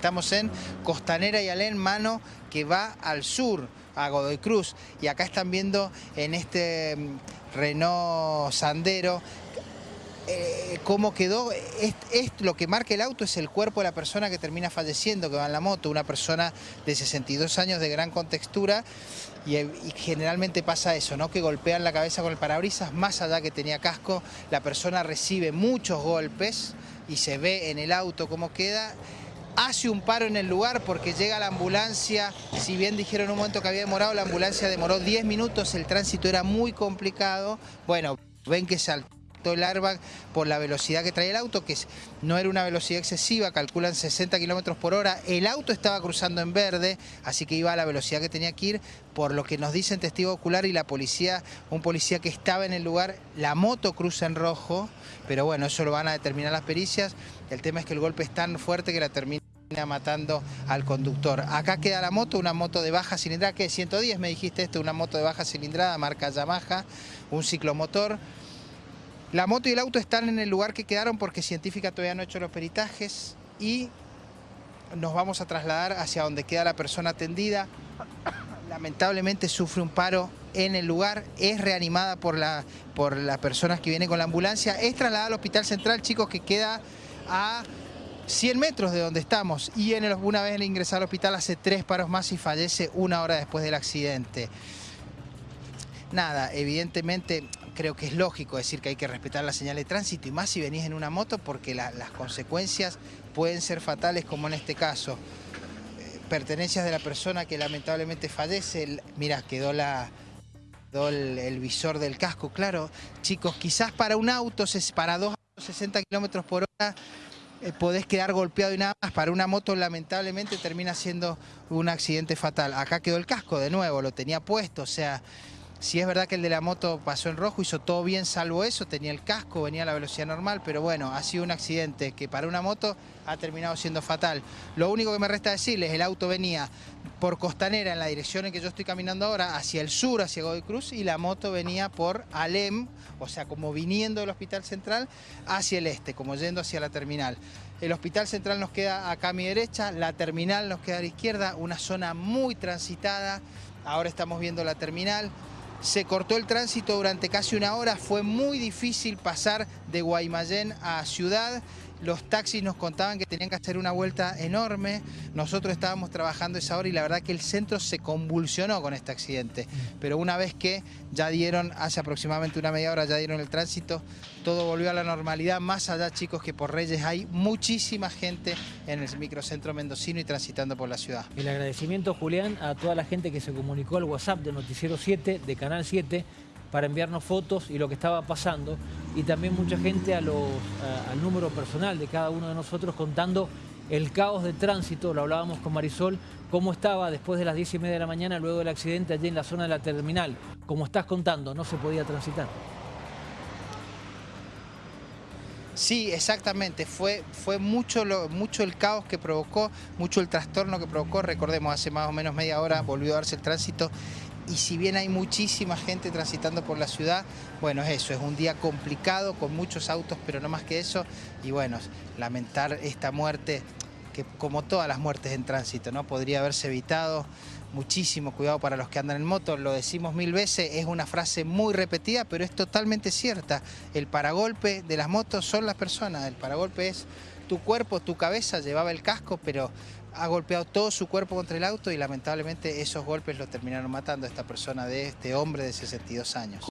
Estamos en Costanera y Alén, mano que va al sur, a Godoy Cruz. Y acá están viendo en este mm, Renault Sandero eh, cómo quedó. Es, lo que marca el auto es el cuerpo de la persona que termina falleciendo, que va en la moto, una persona de 62 años de gran contextura. Y, y, generalmente pasa eso, ¿no? que golpean la cabeza con el parabrisas, más allá que tenía casco, la persona recibe muchos golpes y se ve en el auto cómo queda hace un paro en el lugar porque llega la ambulancia, si bien dijeron un momento que había demorado, la ambulancia demoró 10 minutos, el tránsito era muy complicado, bueno, ven que saltó el airbag por la velocidad que trae el auto, que no era una velocidad excesiva, calculan 60 kilómetros por hora. El auto estaba cruzando en verde, así que iba a la velocidad que tenía que ir, por lo que nos dicen testigo ocular y la policía, un policía que estaba en el lugar, la moto cruza en rojo, pero bueno, eso lo van a determinar las pericias. El tema es que el golpe es tan fuerte que la termina matando al conductor. Acá queda la moto, una moto de baja cilindrada, que 110 me dijiste esto, una moto de baja cilindrada, marca Yamaha, un ciclomotor. La moto y el auto están en el lugar que quedaron porque científica todavía no ha hecho los peritajes y nos vamos a trasladar hacia donde queda la persona atendida. Lamentablemente sufre un paro en el lugar, es reanimada por, la, por las personas que vienen con la ambulancia, es trasladada al Hospital Central, chicos, que queda a 100 metros de donde estamos y en el, una vez ingresar al hospital hace tres paros más y fallece una hora después del accidente. Nada, evidentemente creo que es lógico decir que hay que respetar la señal de tránsito y más si venís en una moto porque las consecuencias pueden ser fatales como en este caso. Eh, pertenencias de la persona que lamentablemente fallece, mira, quedó la, el, el, visor del casco, claro. Chicos, quizás para un auto, para dos 60 kilómetros por hora, eh, podés quedar golpeado y nada más. Para una moto lamentablemente termina siendo un accidente fatal. Acá quedó el casco de nuevo, lo tenía puesto, o sea... Si es verdad que el de la moto pasó en rojo, hizo todo bien salvo eso, tenía el casco, venía a la velocidad normal, pero bueno, ha sido un accidente que para una moto ha terminado siendo fatal. Lo único que me resta decirles, el auto venía por Costanera en la dirección en que yo estoy caminando ahora, hacia el sur, hacia Godoy Cruz, y la moto venía por Alem, o sea, como viniendo del Hospital Central hacia el este, como yendo hacia la terminal. El Hospital Central nos queda acá a mi derecha, la terminal nos queda a la izquierda, una zona muy transitada, ahora estamos viendo la terminal, se cortó el tránsito durante casi una hora, fue muy difícil pasar de Guaymallén a Ciudad, los taxis nos contaban que tenían que hacer una vuelta enorme, nosotros estábamos trabajando esa hora y la verdad que el centro se convulsionó con este accidente, pero una vez que ya dieron, hace aproximadamente una media hora ya dieron el tránsito, todo volvió a la normalidad, más allá chicos que por Reyes hay muchísima gente en el microcentro mendocino y transitando por la ciudad. El agradecimiento Julián a toda la gente que se comunicó al WhatsApp de Noticiero 7, de Canal 7, para enviarnos fotos y lo que estaba pasando y también mucha gente al número personal de cada uno de nosotros contando el caos de tránsito, lo hablábamos con Marisol, cómo estaba después de las 10 y media de la mañana luego del accidente allí en la zona de la terminal. Como estás contando, no se podía transitar. Sí, exactamente. Fue, fue mucho, lo, mucho el caos que provocó, mucho el trastorno que provocó. Recordemos, hace más o menos media hora volvió a darse el tránsito y si bien hay muchísima gente transitando por la ciudad, bueno, es eso, es un día complicado con muchos autos, pero no más que eso, y bueno, lamentar esta muerte, que como todas las muertes en tránsito, ¿no? Podría haberse evitado, muchísimo cuidado para los que andan en moto, lo decimos mil veces, es una frase muy repetida, pero es totalmente cierta. El paragolpe de las motos son las personas, el paragolpe es tu cuerpo, tu cabeza, llevaba el casco, pero ha golpeado todo su cuerpo contra el auto y lamentablemente esos golpes lo terminaron matando a esta persona, de este hombre de 62 años.